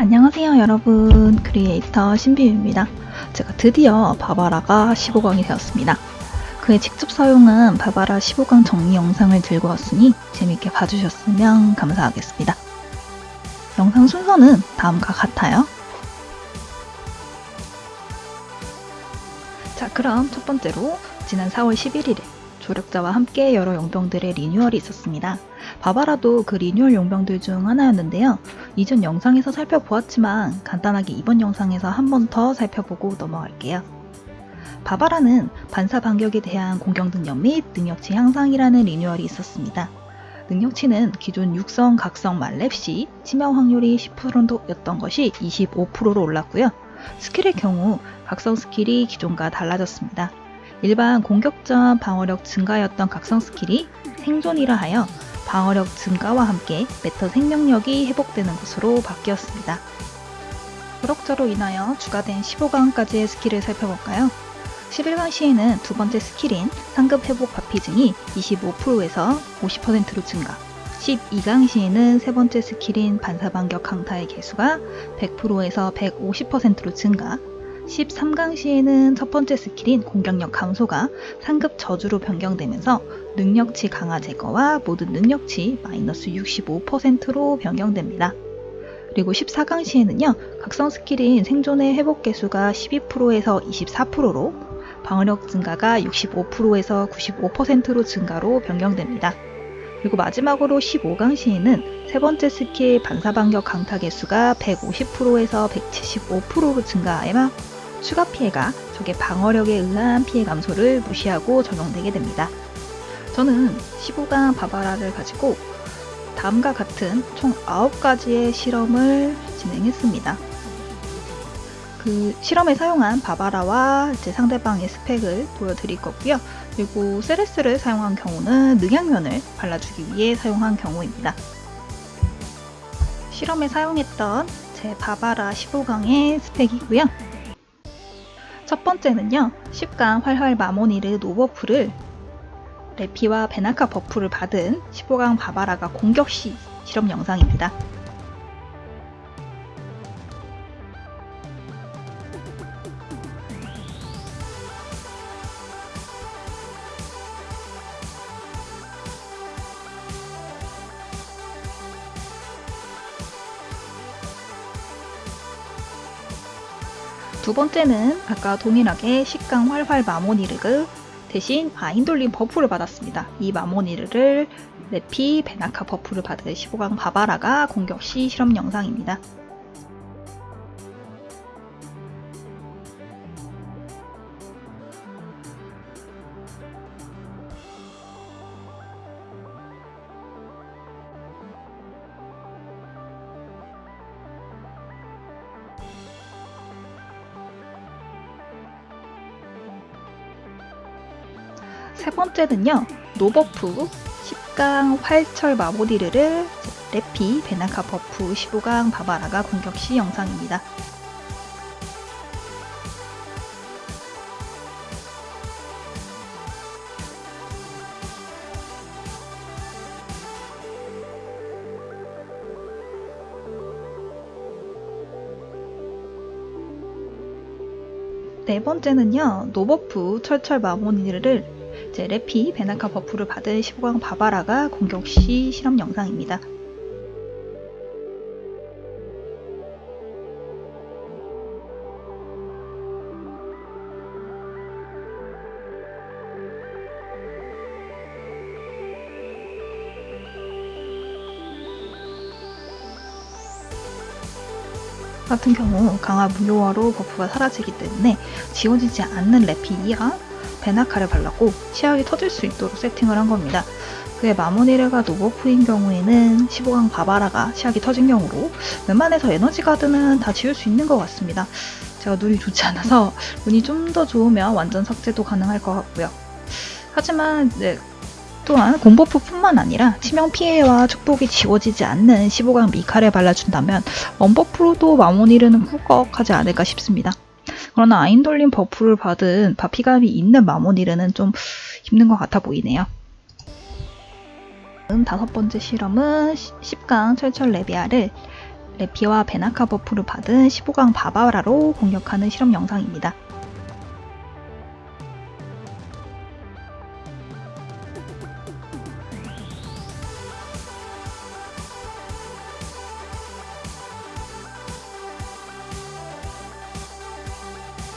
안녕하세요 여러분. 크리에이터 신비유입니다. 제가 드디어 바바라가 15강이 되었습니다. 그에 직접 사용한 바바라 15강 정리 영상을 들고 왔으니 재밌게 봐주셨으면 감사하겠습니다. 영상 순서는 다음과 같아요. 자 그럼 첫 번째로 지난 4월 11일에 조력자와 함께 여러 용병들의 리뉴얼이 있었습니다. 바바라도 그 리뉴얼 용병들 중 하나였는데요. 이전 영상에서 살펴보았지만 간단하게 이번 영상에서 한 번 더 살펴보고 넘어갈게요. 바바라는 반사 반격에 대한 공격 능력 및 능력치 향상이라는 리뉴얼이 있었습니다. 능력치는 기존 육성, 각성, 만렙 시 치명 확률이 10%였던 것이 25%로 올랐고요. 스킬의 경우 각성 스킬이 기존과 달라졌습니다. 일반 공격전 방어력 증가였던 각성 스킬이 생존이라 하여 방어력 증가와 함께 매턴 생명력이 회복되는 것으로 바뀌었습니다. 그럭저로 인하여 추가된 15강까지의 스킬을 살펴볼까요? 11강 시에는 두 번째 스킬인 상급 회복 바피증이 25%에서 50%로 증가 12강 시에는 세 번째 스킬인 반사반격 강타의 계수가 100%에서 150%로 증가 13강 시에는 첫 번째 스킬인 공격력 감소가 상급 저주로 변경되면서 능력치 강화 제거와 모든 능력치 마이너스 65%로 변경됩니다. 그리고 14강 시에는요, 각성 스킬인 생존의 회복 계수가 12%에서 24%로 방어력 증가가 65%에서 95%로 증가로 변경됩니다. 그리고 마지막으로 15강 시에는 세 번째 스킬 반사반격 강타 계수가 150%에서 175%로 증가하여 추가 피해가 적의 방어력에 의한 피해 감소를 무시하고 적용되게 됩니다. 저는 15강 바바라를 가지고 다음과 같은 총 9가지의 실험을 진행했습니다. 그 실험에 사용한 바바라와 제 상대방의 스펙을 보여드릴 거고요. 그리고 세레스를 사용한 경우는 능양면을 발라주기 위해 사용한 경우입니다. 실험에 사용했던 제 바바라 15강의 스펙이고요. 첫 번째는요. 10강 활활 마모니르 노버프를 레피와 베나카 버프를 받은 15강 바바라가 공격 시 실험 영상입니다. 두 번째는 아까 동일하게 10강 활활 마모니르그 대신 아인돌린 버프를 받았습니다. 이 마모니르를 레피 베나카 버프를 받은 15강 바바라가 공격 시 실험 영상입니다. 세 번째는요. 노버프 10강 활철 마모디르를 레피 베나카 버프 15강 바바라가 공격 시 영상입니다. 네 번째는요. 노버프 철철 마모니르를 제 레피 베나카 버프를 받은 15강 바바라가 공격 시 실험 영상입니다. 같은 경우 강화 무효화로 버프가 사라지기 때문에 지워지지 않는 레피이랑 베나카를 발랐고 치약이 터질 수 있도록 세팅을 한 겁니다. 그의 마모니르가 노버프인 경우에는 15강 바바라가 치약이 터진 경우로 웬만해서 에너지 가드는 다 지울 수 있는 것 같습니다. 제가 눈이 좋지 않아서 눈이 좀 더 좋으면 완전 삭제도 가능할 것 같고요. 하지만 네, 또한 공버프뿐만 아니라 치명 피해와 축복이 지워지지 않는 15강 미카를 발라준다면 원버프로도 마모니르는 꿀꺽하지 않을까 싶습니다. 그러나 아인돌린 버프를 받은 바피감이 있는 마모니르는 좀 힘든 것 같아 보이네요. 다섯 번째 실험은 10강 철철 레비아를 레피와 베나카 버프를 받은 15강 바바라로 공격하는 실험 영상입니다.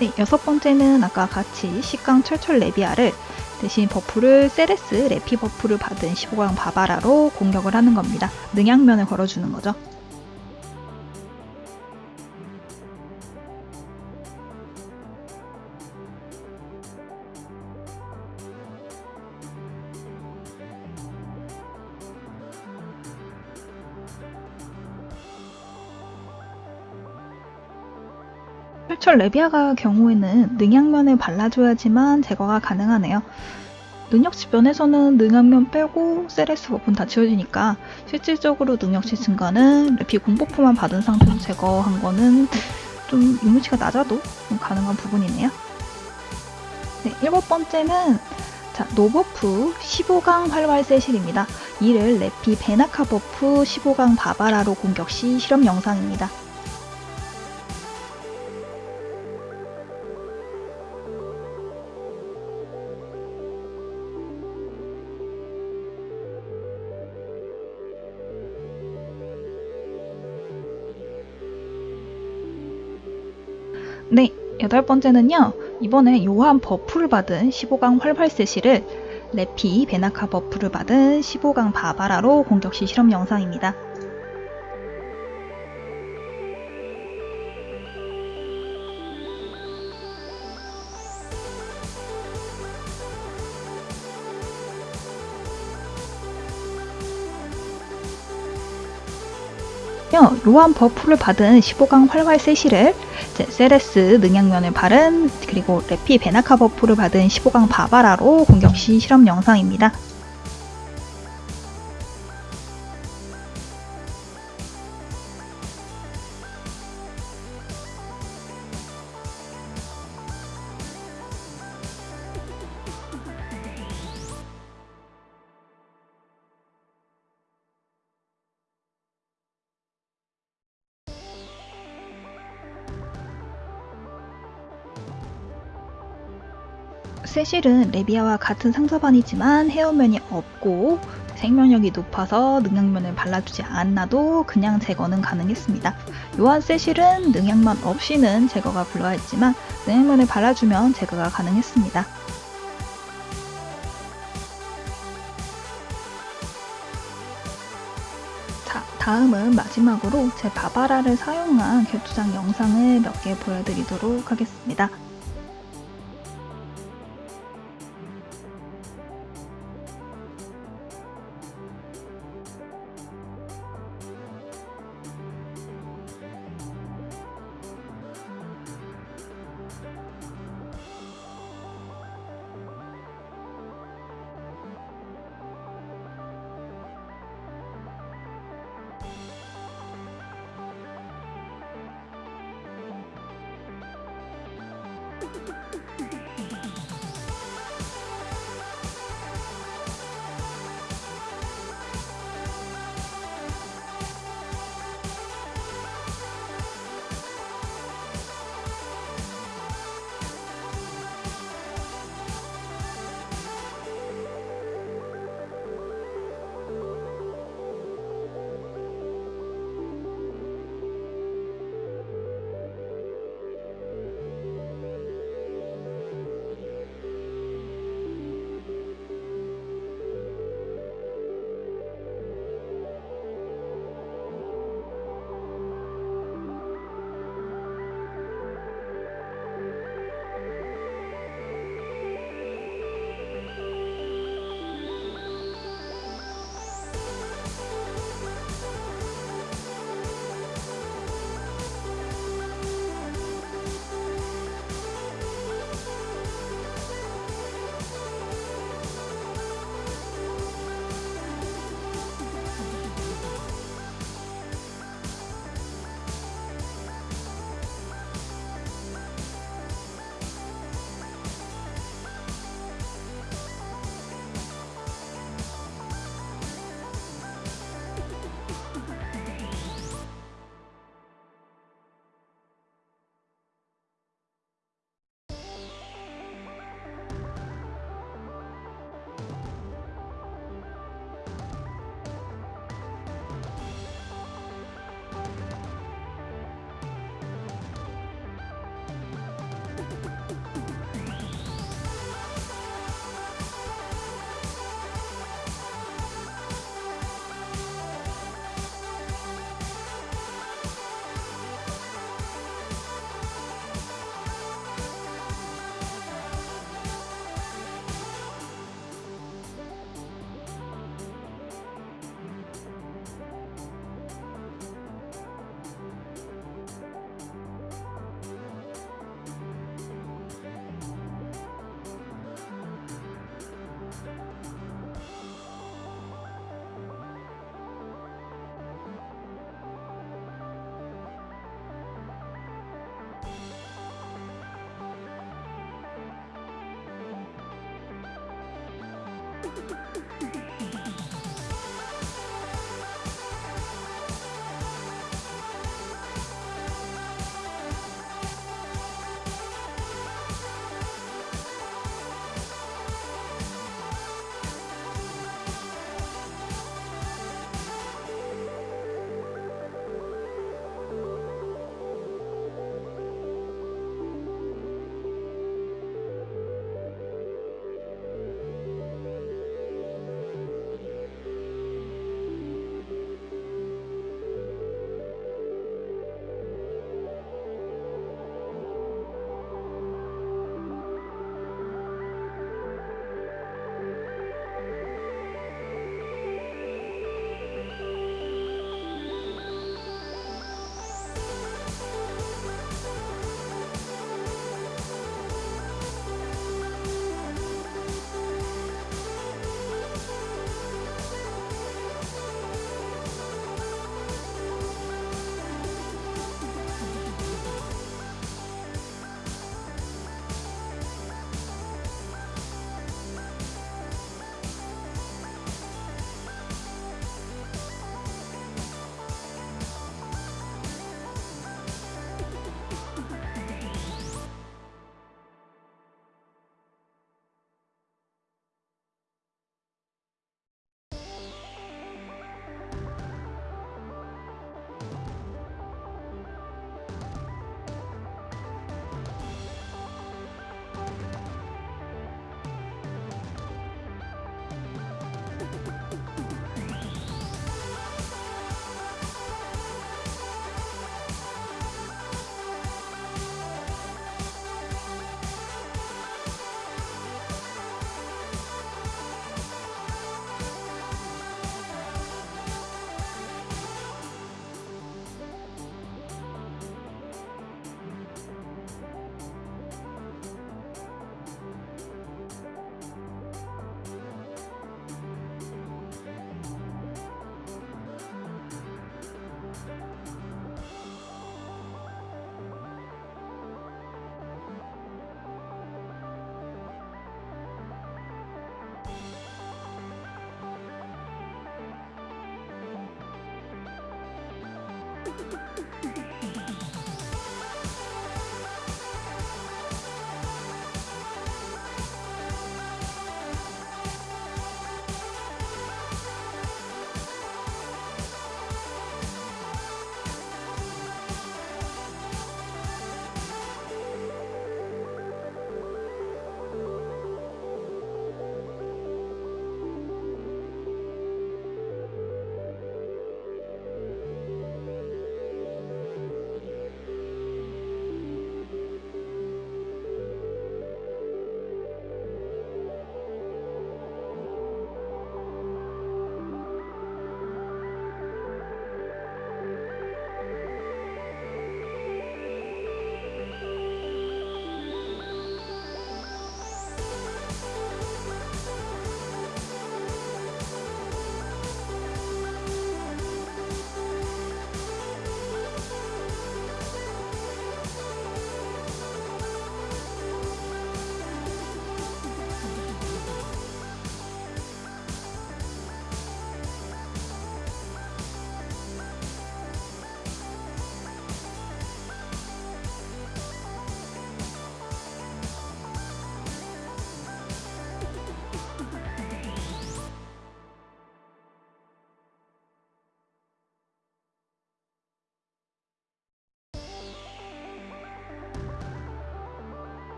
네, 여섯 번째는 아까 같이 10강 철철 레비아를 대신 버프를 세레스 레피 버프를 받은 15강 바바라로 공격을 하는 겁니다. 능양면을 걸어주는 거죠. 철철 레비아가 경우에는 능양면을 발라줘야지만 제거가 가능하네요. 능력치 면에서는 능양면 빼고 세레스 버프는 다 지워지니까 실질적으로 능력치 증가는 레피 공버프만 받은 상태로 제거한 거는 좀 유무치가 낮아도 좀 가능한 부분이네요. 네, 일곱 번째는 자, 노버프 15강 활활 세실입니다. 이를 레피 베나카 버프 15강 바바라로 공격 시 실험 영상입니다. 네, 여덟 번째는요. 이번에 요한 버프를 받은 15강 활활 세실을 레피 베나카 버프를 받은 15강 바바라로 공격 시 실험 영상입니다. 요한 버프를 받은 15강 활활 세실을 세레스 능양면을 바른 그리고 레피 베나카 버프를 받은 15강 바바라로 공격 시 실험 영상입니다. 세실은 레비아와 같은 상사반이지만 헤어면이 없고 생명력이 높아서 능력면을 발라주지 않아도 그냥 제거는 가능했습니다. 요한 세실은 능력만 없이는 제거가 불가했지만 능력면을 발라주면 제거가 가능했습니다. 자, 다음은 마지막으로 제 바바라를 사용한 격투장 영상을 몇 개 보여드리도록 하겠습니다.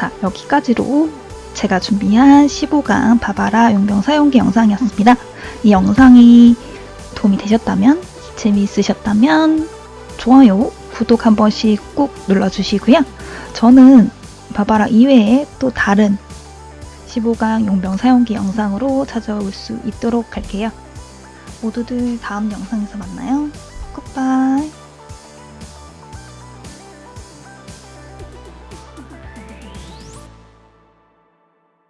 자, 여기까지로 제가 준비한 15강 바바라 용병 사용기 영상이었습니다. 이 영상이 도움이 되셨다면, 재미있으셨다면, 좋아요, 구독 한 번씩 꾹 눌러주시고요. 저는 바바라 이외에 또 다른 15강 용병 사용기 영상으로 찾아올 수 있도록 할게요. 모두들 다음 영상에서 만나요. 굿바이.